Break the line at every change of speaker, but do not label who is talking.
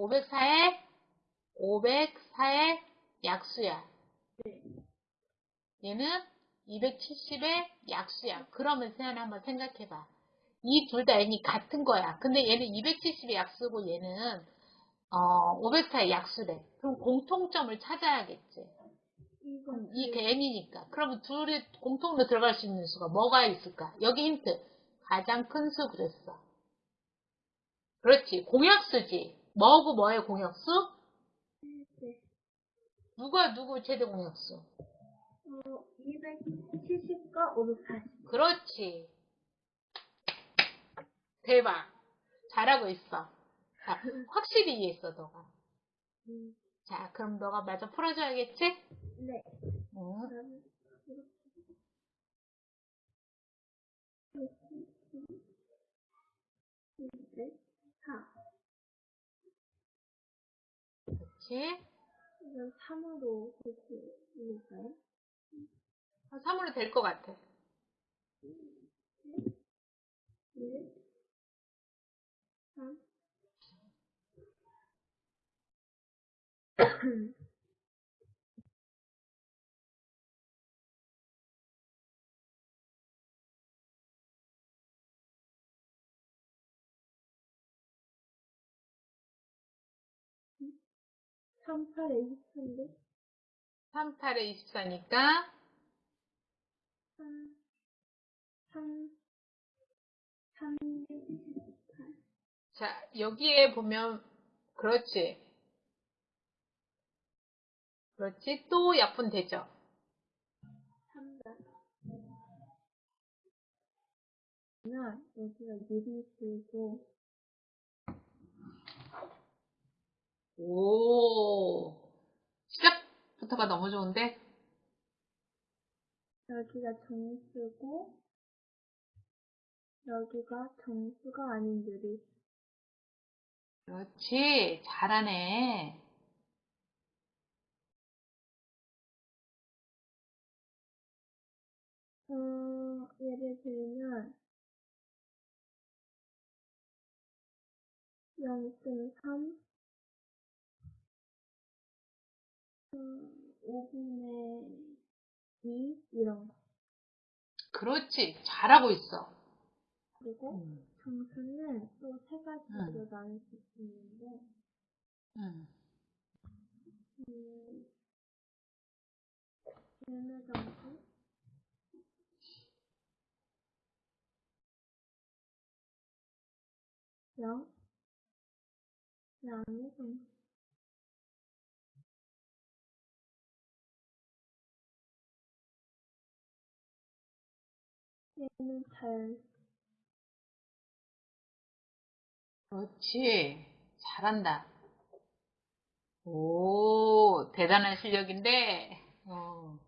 504의 504의 약수야.
네.
얘는 270의 약수야. 그러면 세연아 한번 생각해봐. 이 둘 다 n이 같은 거야. 근데 얘는 270의 약수고 얘는 어, 504의 약수래. 그럼 공통점을 찾아야겠지. 이게 n이니까. 그러면 둘이 공통으로 들어갈 수 있는 수가 뭐가 있을까? 여기 힌트. 가장 큰 수 그랬어. 그렇지. 공약수지. 뭐고 뭐의 공약수?
네.
누가 누구 최대 공약수?
어, 270과 540.
그렇지. 대박. 잘하고 있어. 자, 확실히 이해했어, 너가.
음,
자, 그럼 너가 마저 풀어줘야겠지?
네.
응.
그러면 이렇게. 4. 이건 3으로 이렇게?
한 3으로 될 것 같아.
1, 3. 삼, 팔에 23인데?
3, 8에 24니까
3, 3, 3, 28.
자, 여기에 보면 그렇지. 그렇지. 또 약분 되죠.
3다. 그러면 여기가 유리 쓰고
오. 시작부터가 너무 좋은데?
여기가 정수고 여기가 정수가 아닌 유리.
그렇지. 잘하네.
어, 예를 들면 0.3 5분의 2 이런 거.
그렇지. 잘하고 있어.
그리고
음.
정수는 또 세 가지로
음.
나눌 수 있는데
음.
음, 열매 정수, 영, 양의 정수. 얘는 잘,
그렇지. 잘한다. 오, 대단한 실력인데, 어.